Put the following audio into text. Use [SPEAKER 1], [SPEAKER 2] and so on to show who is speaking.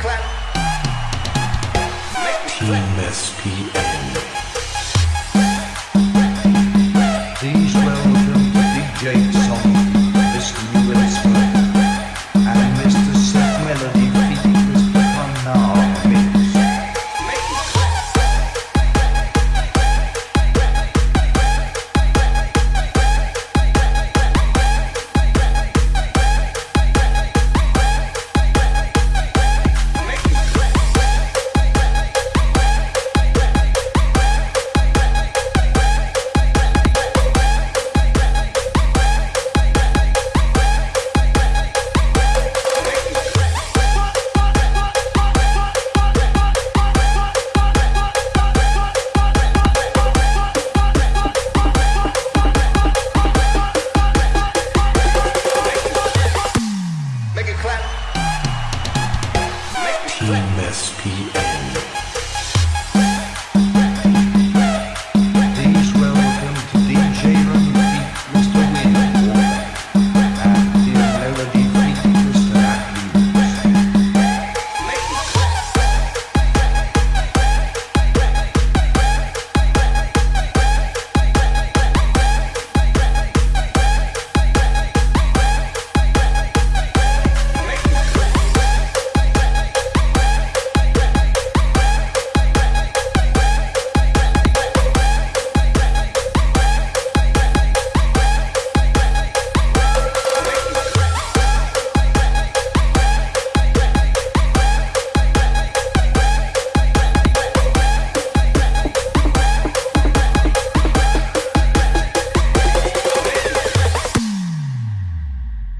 [SPEAKER 1] clap. Make SPN.